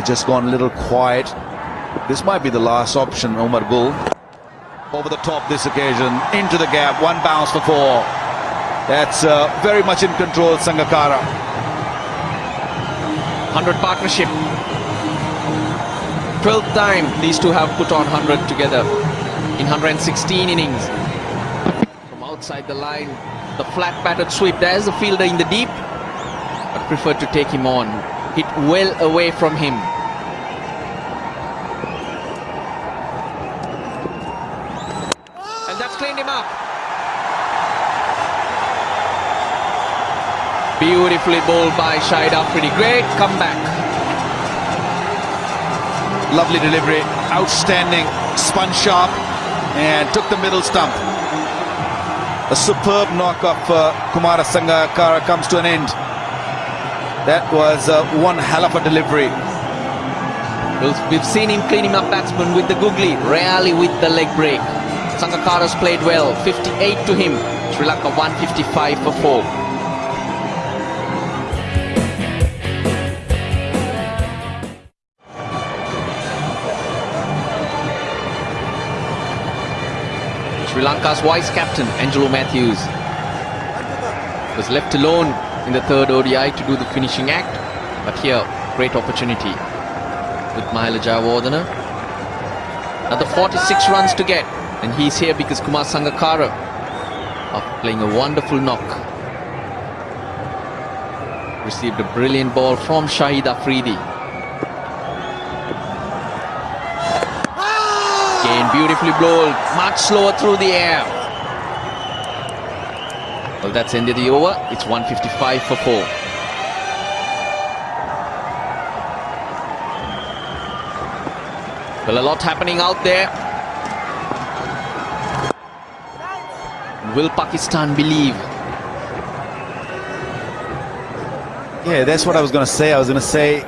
They just gone a little quiet. This might be the last option, Umar Gul. Over the top this occasion, into the gap, one bounce for four. That's uh, very much in control, Sangakkara. 100 partnership. 12th time these two have put on 100 together in 116 innings. From outside the line, the flat batted sweep. There's the fielder in the deep, but prefer to take him on. Hit well away from him. And that's cleaned him up. Beautifully bowled by Shahid Afridi. Great comeback. Lovely delivery, outstanding, spun sharp, and took the middle stump. A superb knock of uh, Kumara Sangakkara comes to an end. That was uh, one hell of a delivery. We've seen him cleaning up batsmen with the googly, rarely with the leg break. Sangakkara's played well, 58 to him. Sri Lanka 155 for 4. Sri Lanka's vice captain, Angelo Mathews, was left alone in the third ODI to do the finishing act. But here, great opportunity with Mahela Jayawardene. Another 46 runs to get. And he's here because Kumar Sangakkara of playing a wonderful knock. Received a brilliant ball from Shahid Afridi. Ah! Again, beautifully bowled, much slower through the air. Well, that's ended the over. It's 155 for 4. Well, a lot happening out there. Will Pakistan believe? Yeah, that's what I was going to say. I was going to say,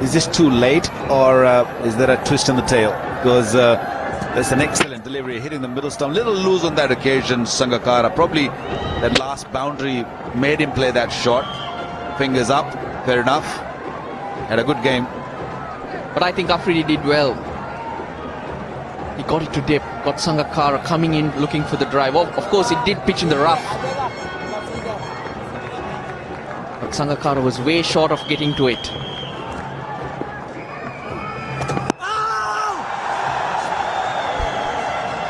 is this too late or uh, is there a twist in the tail? Because uh, that's an excellent delivery, hitting the middle stump. Little loose on that occasion, Sangakkara. Probably that last boundary made him play that shot. Fingers up, fair enough. Had a good game. But I think Afridi did well. He got it to dip, got Sangakkara coming in looking for the drive. Of, of course, it did pitch in the rough. But Sangakkara was way short of getting to it. Oh!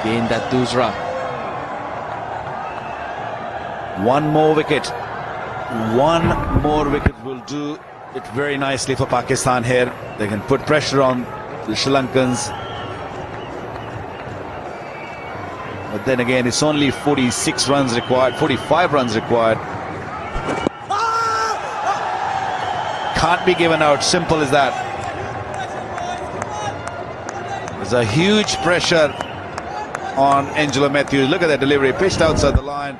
Gain that Doosra. One more wicket. One more wicket will do it very nicely for Pakistan here. They can put pressure on the Sri Lankans. But then again, it's only 46 runs required, 45 runs required. Can't be given out, simple as that. There's a huge pressure on Angelo Mathews. Look at that delivery, pitched outside the line.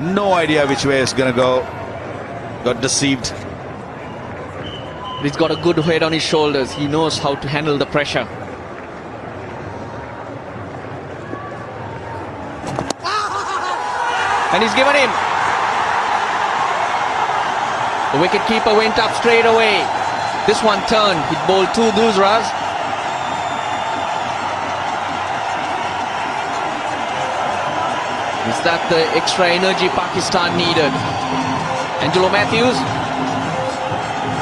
No idea which way it's going to go. Got deceived. He's got a good head on his shoulders. He knows how to handle the pressure. And he's given him. The wicket keeper went up straight away. This one turned. He bowled two Doosras. Is that the extra energy Pakistan needed? Angelo Mathews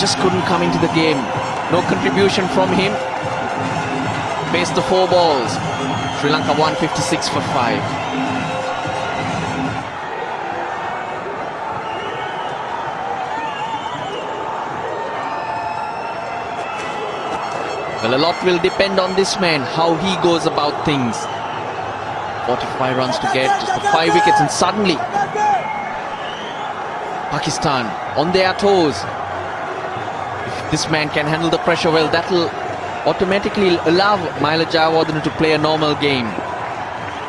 just couldn't come into the game. No contribution from him. Faced the four balls. Sri Lanka 156 for 5. Well, a lot will depend on this man, how he goes about things. 45 runs to get, just the 5 wickets and suddenly Pakistan on their toes. If this man can handle the pressure well, that will automatically allow Mahela Jayawardene to play a normal game.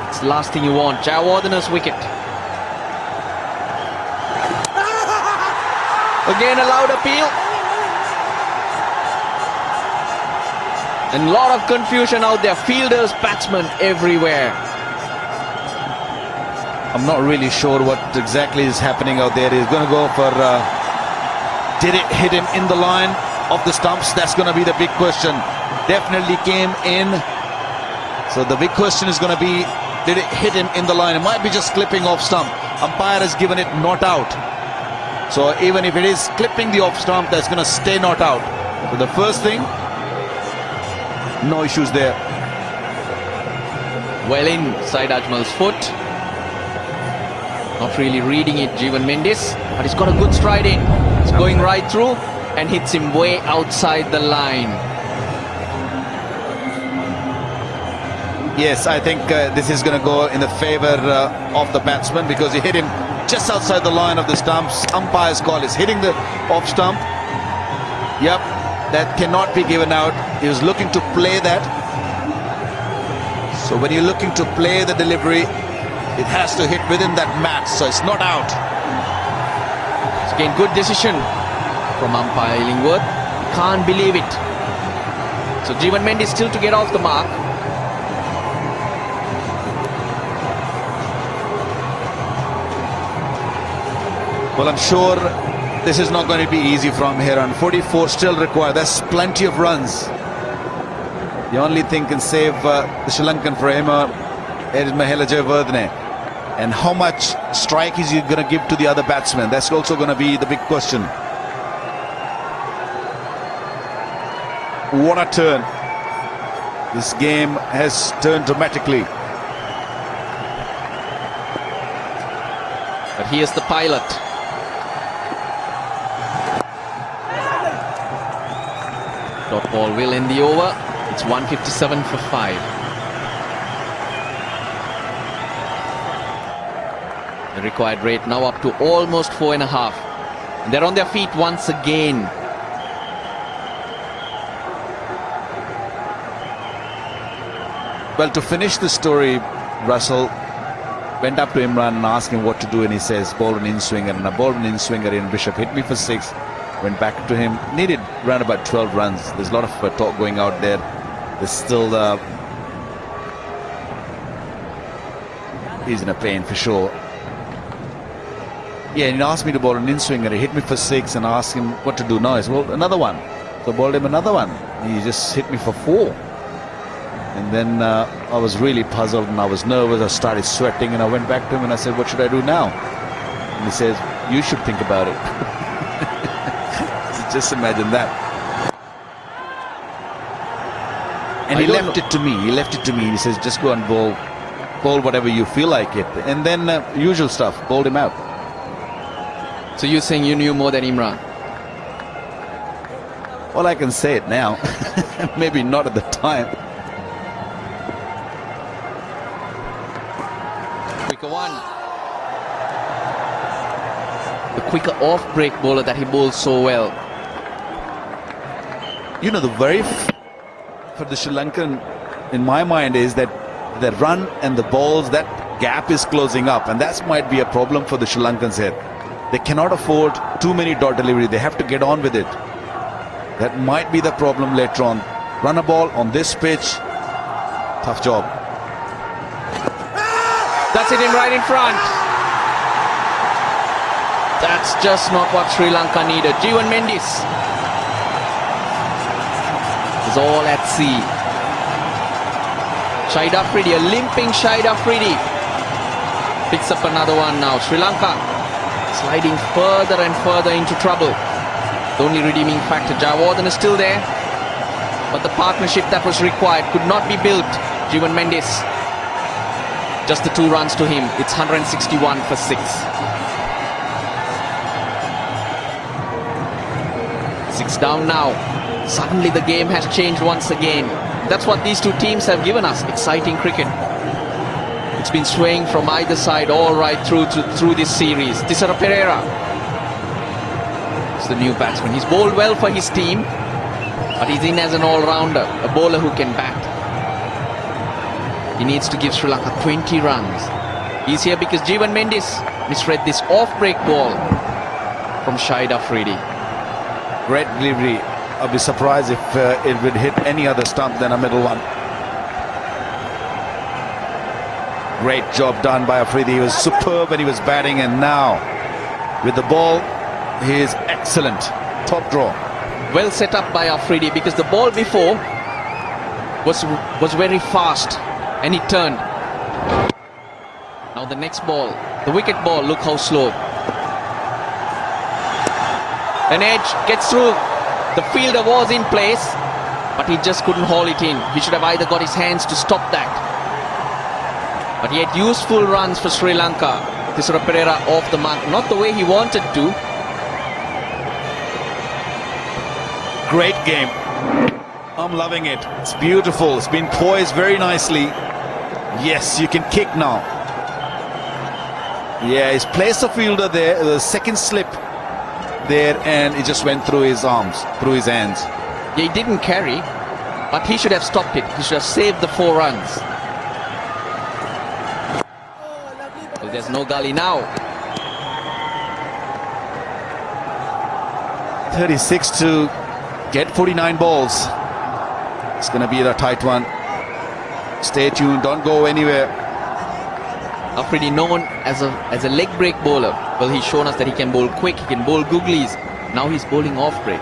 It's the last thing you want. Jayawardene's wicket. Again a loud appeal. And a lot of confusion out there. Fielders, batsmen everywhere. I'm not really sure what exactly is happening out there. He's going to go for... Uh, did it hit him in the line? of the stumps? That's going to be the big question. Definitely came in. So the big question is going to be, did it hit him in the line? It might be just clipping off stump. Umpire has given it not out. So even if it is clipping the off stump, that's going to stay not out. So the first thing, no issues there. Well inside Ajmal's foot. Not really reading it, Jeevan Mendes. But he's got a good stride in. It's going right through and hits him way outside the line. Yes, I think uh, this is going to go in the favour uh, of the batsman because he hit him just outside the line of the stumps. Umpire's call is hitting the off stump. Yep, that cannot be given out. He was looking to play that. So when you're looking to play the delivery, it has to hit within that mat, so it's not out. It's again good decision from umpire Illingworth. Can't believe it. So Jeevan Mendes still to get off the mark. Well, I'm sure this is not going to be easy from here on. 44 still required. That's plenty of runs. The only thing can save uh, the Sri Lankan for him uh, is Mahela Jayawardene. And how much strike is he going to give to the other batsman? That's also going to be the big question. What a turn. This game has turned dramatically. But here's the pilot. Dot ball will end the over. It's 157 for 5. The required rate now up to almost four and a half. And they're on their feet once again. Well, to finish the story, Russel went up to Imran and asked him what to do, and he says, ball an in swinger, and a ball an in swinger in Bishop hit me for six. Went back to him, needed around about 12 runs. There's a lot of uh, talk going out there. There's still uh, he's in a pain for sure. Yeah, and he asked me to bowl an in swinger. He hit me for six, and I asked him what to do now. He said, well, another one. So I bowled him another one. He just hit me for four. And then uh, I was really puzzled and I was nervous. I started sweating and I went back to him and I said, what should I do now? And he says, you should think about it. so just imagine that. And I he left know- it to me. He left it to me. He says, just go and bowl, bowl whatever you feel like it. And then uh, usual stuff, bowled him out. So you're saying you knew more than Imran? Well, I can say it now. Maybe not at the time. Quicker one. The quicker off break bowler that he bowls so well. You know, the very for the Sri Lankan, in my mind, is that the run and the balls, that gap is closing up, and that might be a problem for the Sri Lankans here. They cannot afford too many dot delivery. They have to get on with it. That might be the problem later on. Run a ball on this pitch, tough job. That's it in right in front. That's just not what Sri Lanka needed. Jeevan Mendes is all at sea. Shahid Afridi, a limping Shahid Afridi. Picks up another one now. Sri Lanka sliding further and further into trouble. The only redeeming factor, Jayawardene is still there. But the partnership that was required could not be built. Jeevan Mendes just the two runs to him. It's 161 for six. Six down now. Suddenly the game has changed once again. That's what these two teams have given us. Exciting cricket. It's been swaying from either side all right through to, through this series. Thisara Perera is the new batsman. He's bowled well for his team, but he's in as an all-rounder, a bowler who can bat. He needs to give Sri Lanka 20 runs. He's here because Jeevan Mendes misread this off-break ball from Shahid Afridi. Great delivery. I'd be surprised if uh, it would hit any other stump than a middle one. Great job done by Afridi. He was superb when he was batting, and now with the ball, he is excellent. Top draw. well set up by Afridi because the ball before was was very fast and he turned. Now the next ball, the wicket ball, look how slow. An edge gets through. The fielder was in place, but he just couldn't haul it in. He should have either got his hands to stop that. But he had useful runs for Sri Lanka. Thisara Perera off the mark, not the way he wanted to. Great game. I'm loving it. It's beautiful. It's been poised very nicely. Yes, you can kick now. Yeah, he's placed the fielder there. The second slip there, and it just went through his arms, through his hands. He didn't carry, but he should have stopped it. He should have saved the four runs. Well, no gully now. 36 to get 49 balls. It's going to be a tight one. Stay tuned. Don't go anywhere. Afridi known as a as a leg break bowler. Well, he's shown us that he can bowl quick. He can bowl googlies. Now he's bowling off break.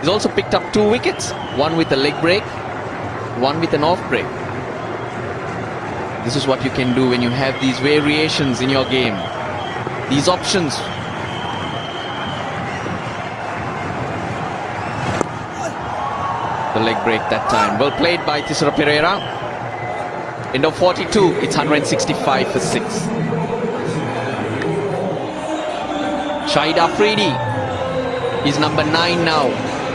He's also picked up two wickets. One with a leg break, one with an off break. This is what you can do when you have these variations in your game. These options the leg break that time. Well played by Thisara Perera. End of 42, it's 165 for 6. Shahid Afridi is number 9 now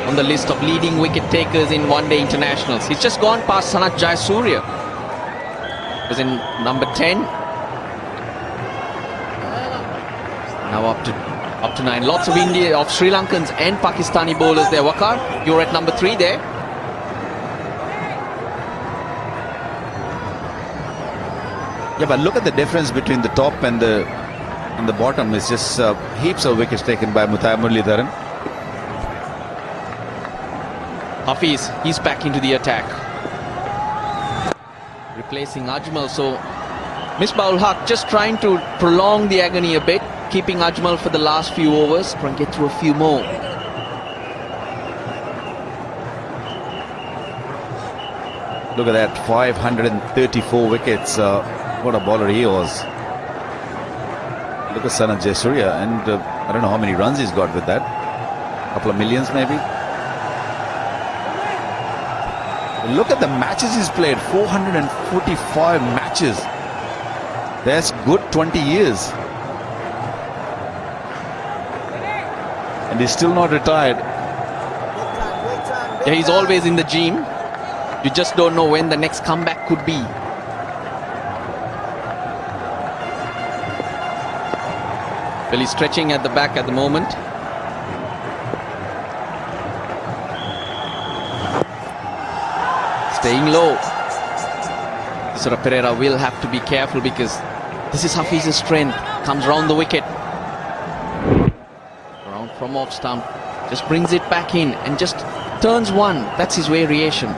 on the list of leading wicket takers in one-day internationals. He's just gone past Sanath Jayasuriya. Was in number 10. Now up to up to 9. Lots of India, of Sri Lankans and Pakistani bowlers there. Waqar, you're at number 3 there. Yeah, but look at the difference between the top and the and the bottom. It's just uh, heaps of wickets taken by Muttiah Muralitharan. Hafiz, he's back into the attack. Replacing Ajmal, so Misbah ul Haq just trying to prolong the agony a bit, keeping Ajmal for the last few overs, trying to get through a few more. Look at that, 534 wickets. Uh, what a bowler he was. Look at Sanath Jayasuriya, and uh, I don't know how many runs he's got with that. A couple of millions, maybe. Look at the matches he's played 445 matches. That's good 20 years. And he's still not retired. Yeah, he's always in the gym. You just don't know when the next comeback could be. He's stretching at the back at the moment. Staying low. Thisara Perera will have to be careful because this is Hafiz's strength. Comes round the wicket. Round from off stump. Just brings it back in and just turns one. That's his variation.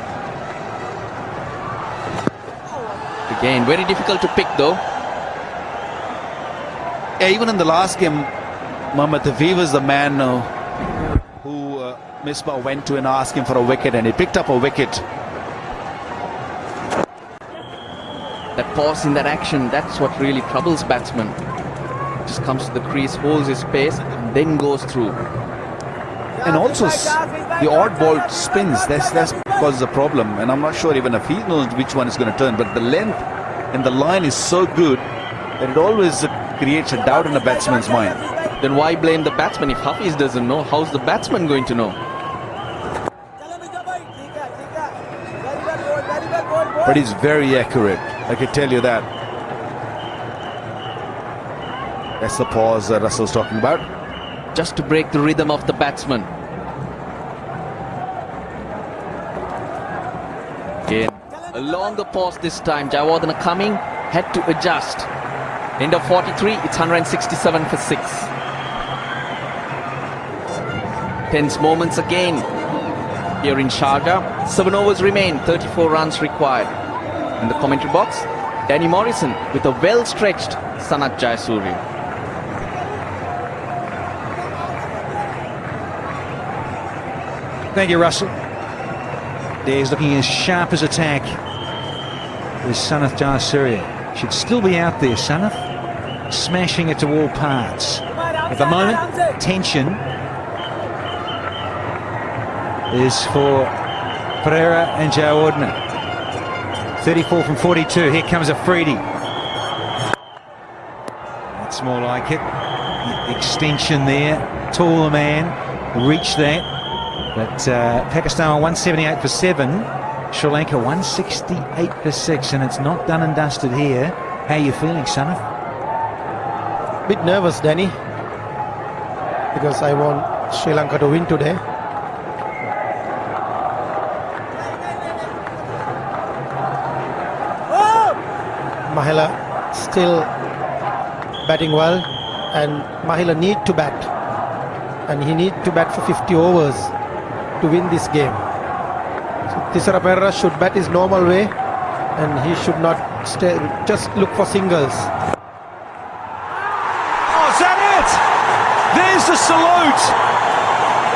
Again, very difficult to pick though. Even in the last game, Mohammad Hafiz was the man uh, who uh, Misbah went to and asked him for a wicket, and he picked up a wicket. That pause in that action, that's what really troubles batsmen. Just comes to the crease, holds his pace, and then goes through. And also the odd ball spins. That's that's causes a problem. And I'm not sure even if he knows which one is going to turn. But the length and the line is so good that it always uh, creates a doubt in a batsman's mind. Then why blame the batsman? If Hafiz doesn't know, how's the batsman going to know? But he's very accurate. I can tell you that. That's the pause that Russel's talking about. Just to break the rhythm of the batsman. Again, a longer pause this time. Jayawardene coming, had to adjust. End of 43, it's 167 for 6. Tense moments again here in Sharjah. Seven overs remain, 34 runs required. In the commentary box, Danny Morrison with a well-stretched Sanath Jayasuriya. Thank you, Russel. There's looking as sharp as attack tack. Is Sanath Jayasuriya. Should still be out there, Sanath. Smashing it to all parts. At the moment, tension is for Perera and Jayawardene. 34 from 42. Here comes Afridi. That's more like it. Extension there. Taller man. Reach that. But uh, Pakistan on 178 for 7. Sri Lanka 168 for 6. And it's not done and dusted here. How are you feeling, Sanath? Bit nervous, Danny. Because I want Sri Lanka to win today. Mahela still batting well and Mahela need to bat and he need to bat for 50 overs to win this game. So Thisara Perera should bat his normal way and he should not stay, just look for singles. Oh, is that it? There's the salute.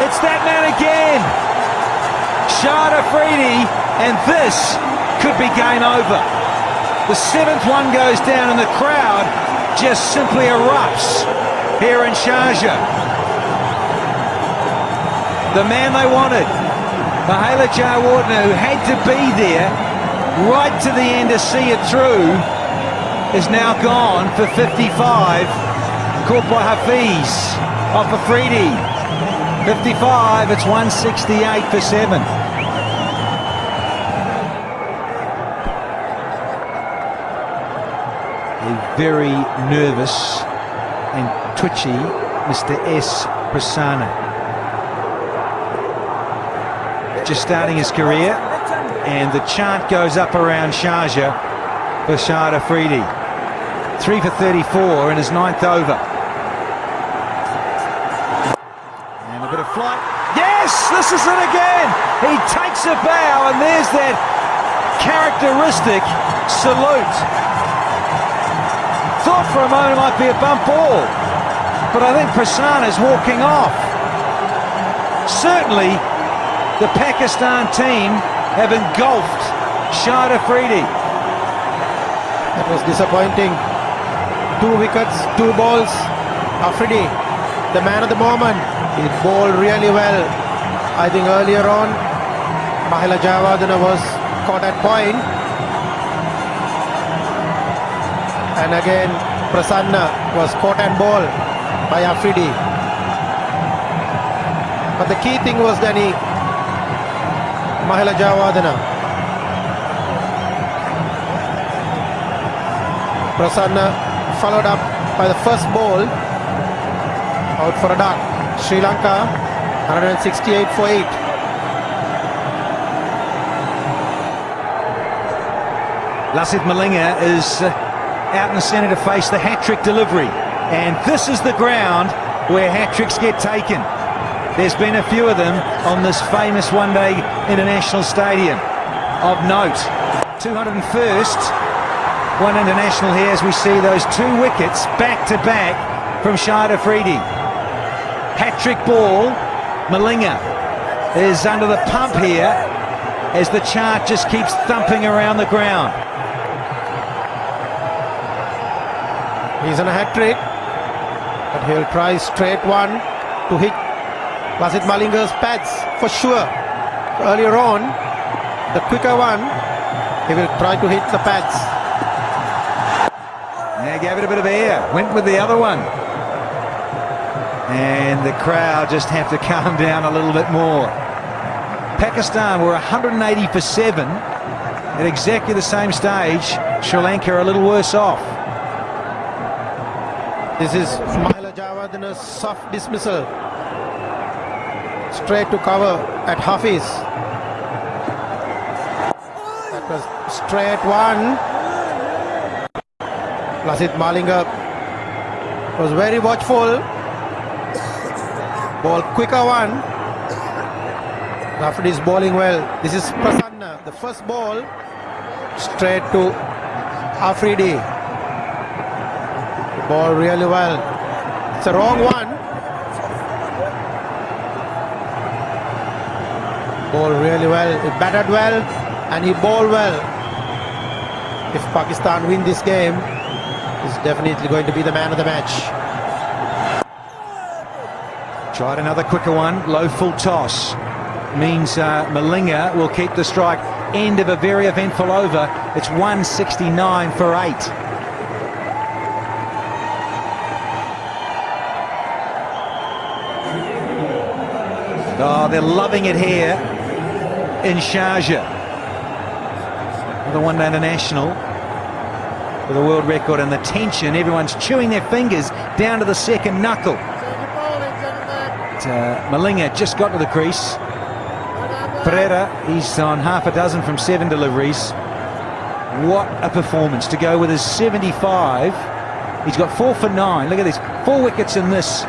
It's that man again. Shahid Afridi, and this could be game over. The seventh one goes down and the crowd just simply erupts here in Sharjah. The man they wanted, Mahela Jayawardene, who had to be there right to the end to see it through, is now gone for 55. Caught by Hafiz off Afridi. 55, it's 168 for 7. Very nervous and twitchy Mr. S. Prasanna. Just starting his career, and the chant goes up around Sharjah for Shahid Afridi. Three for 34 in his ninth over. And a bit of flight. Yes, this is it again. He takes a bow, and there's that characteristic salute. For a moment it might be a bump ball, but I think Prasanna is walking off. Certainly, the Pakistan team have engulfed Shahid Afridi. That was disappointing. Two wickets, two balls. Afridi, the man of the moment. He bowled really well. I think earlier on, Mahela Jayawardene was caught at point. And again, Prasanna was caught and ball by Afridi. But the key thing was Danny Mahela Jayawardene. Prasanna followed up by the first ball out for a dot. Sri Lanka 168 for 8. Lasith Malinga is uh, out in the centre to face the hat-trick delivery. And this is the ground where hat-tricks get taken. There's been a few of them on this famous one-day international stadium. Of note, 201st one international here as we see those two wickets back-to-back from Shahid Afridi. Hat-trick ball, Malinga is under the pump here as the chart just keeps thumping around the ground. He's on a hat trick, but he'll try straight one to hit Lasith Malinga's pads for sure. Earlier on, the quicker one, he will try to hit the pads. Yeah, gave it a bit of air, went with the other one. And the crowd just have to calm down a little bit more. Pakistan were 180 for 7 at exactly the same stage. Sri Lanka a little worse off. This is Mahela Jayawardene's soft dismissal. Straight to cover at Hafiz. That was straight one. Lasith Malinga was very watchful. Ball quicker one. Rafid is bowling well. This is Prasanna. The first ball straight to Afridi. Ball really well. It's a wrong one. bowled really well. He batted well and he bowled well. If Pakistan win this game, he's definitely going to be the man of the match. Tried another quicker one, low full toss. Means uh, Malinga will keep the strike. End of a very eventful over. It's 169 for eight. Oh, they're loving it here in Sharjah. The one-day international with the world record and the tension. Everyone's chewing their fingers down to the second knuckle. But, uh, Malinga just got to the crease. Perera, he's on half a dozen from seven deliveries. What a performance to go with his 75. He's got four for nine. Look at this. Four wickets in this.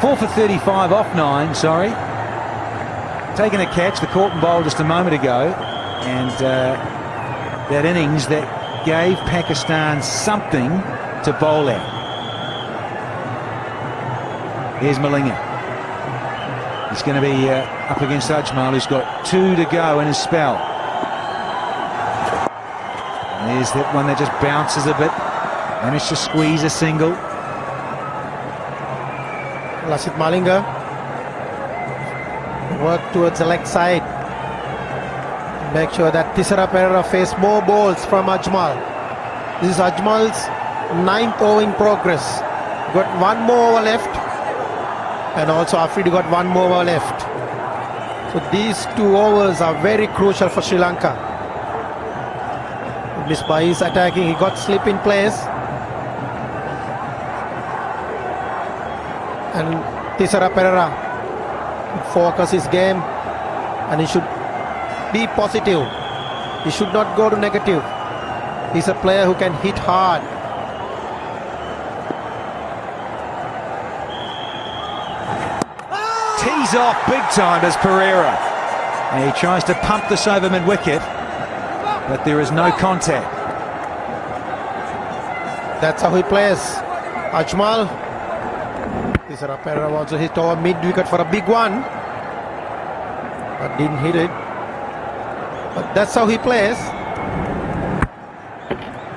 Four for 35 off nine, sorry. Taking a catch, the Corton bowl just a moment ago. And uh, that innings that gave Pakistan something to bowl at. Here's Malinga. He's going to be uh, up against Ajmal, who's got two to go in his spell. And there's that one that just bounces a bit. Managed to squeeze a single. Lasith Malinga work towards the leg side. Make sure that Thisara Perera face more balls from Ajmal. This is Ajmal's ninth over in progress. Got one more over left. And also Afridi got one more over left. So these two overs are very crucial for Sri Lanka. Misbah is attacking. He got slip in place. And Thisara Perera focus his game and he should be positive. He should not go to negative. He's a player who can hit hard. Tees off big time as Perera. And he tries to pump this over mid-wicket, but there is no contact. That's how he plays. Ajmal. Thisara Perera also hit over mid-wicket for a big one. But didn't hit it. But that's how he plays.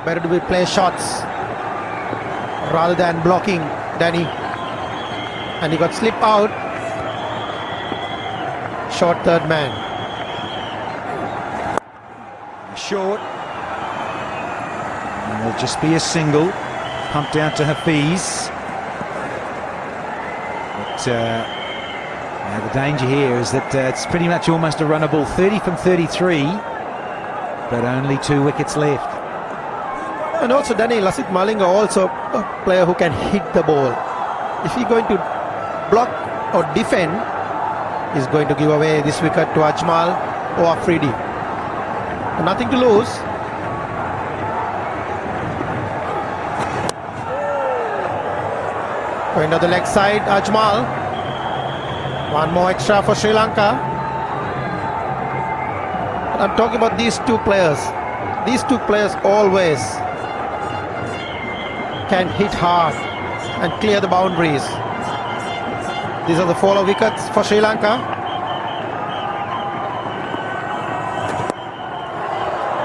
Better to be play shots rather than blocking Danny. And he got slip out. Short third man. Short. And it'll just be a single. Pumped out to Hafiz. But uh, now the danger here is that uh, it's pretty much almost a runnable 30 from 33, but only two wickets left. And also Danny Lasith Malinga also a player who can hit the ball. If he's going to block or defend, he's going to give away this wicket to Ajmal or Afridi. Nothing to lose. Going to the leg side, Ajmal. One more extra for Sri Lanka. I'm talking about these two players. These two players always can hit hard and clear the boundaries. These are the follow wickets for Sri Lanka.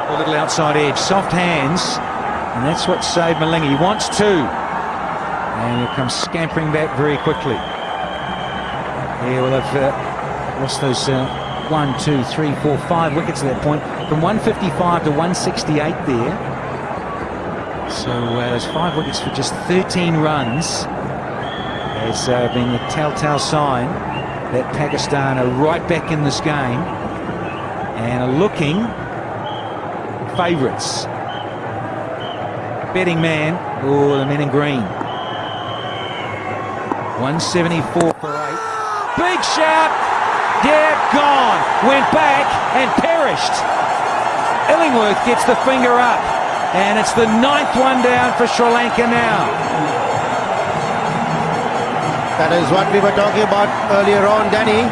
A little outside edge, soft hands, and that's what saved Malinga. He wants two, and he comes scampering back very quickly. Yeah, well, they've uh, lost those uh, one, two, three, four, five wickets at that point, from 155 to 168 there. So uh, five wickets for just 13 runs has uh, been the telltale sign that Pakistan are right back in this game and are looking favourites. Betting man, oh, the men in green. 174 for. Big shout. Yeah, gone. Went back and perished. Illingworth gets the finger up. And it's the ninth one down for Sri Lanka now. That is what we were talking about earlier on, Danny.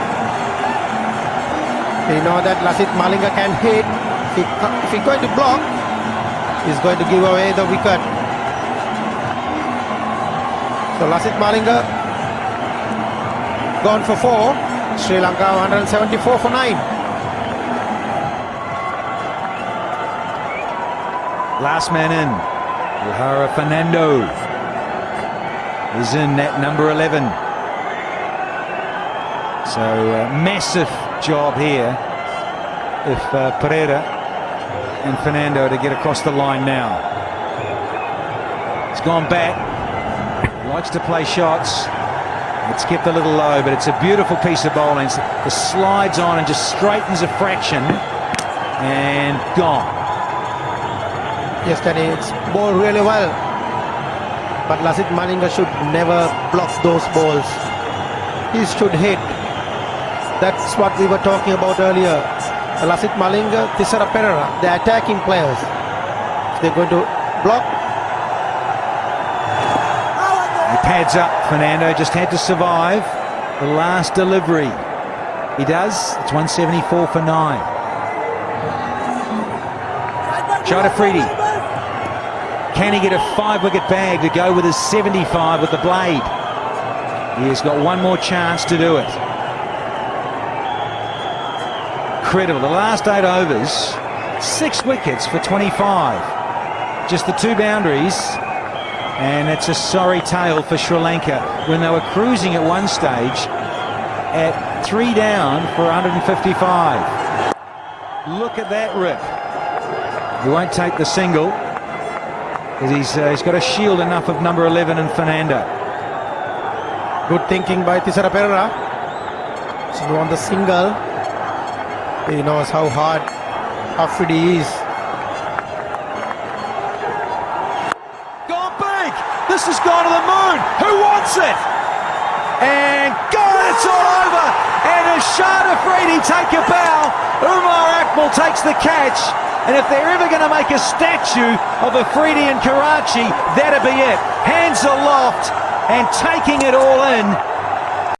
We know that Lasith Malinga can hit. If he's going to block, he's going to give away the wicket. So Lasith Malinga gone for four. Sri Lanka 174 for nine. Last man in, Lahara Fernando is in at number 11. So massive job here if uh, Perera and Fernando to get across the line now. He's gone back, likes to play shots, it's kept a little low, but it's a beautiful piece of bowling. It slides on and just straightens a fraction and gone. Yes, Danny, it's bowled really well. But Lasith Malinga should never block those balls. He should hit. That's what we were talking about earlier. Lasith Malinga, Thisara Perera, they're attacking players. They're going to block, pads up. Fernando just had to survive the last delivery. He does. It's 174 for nine. China Freedy. Can he get a five wicket bag to go with his 75 with the blade? He has got one more chance to do it. Incredible. The last eight overs, six wickets for 25. Just the two boundaries. And it's a sorry tale for Sri Lanka when they were cruising at one stage at three down for 155. Look at that rip. He won't take the single he's, uh, he's got to shield enough of number 11 and Fernando. good thinking by Thisara Perera. So he won the single. He knows how hard Afridi is. Gone big! This has gone to the moon! Who wants it? And God, it's all over! And as Shahid Afridi take a bow, Umar Akmal takes the catch. And if they're ever going to make a statue of Afridi in Karachi, that'd be it. Hands aloft and taking it all in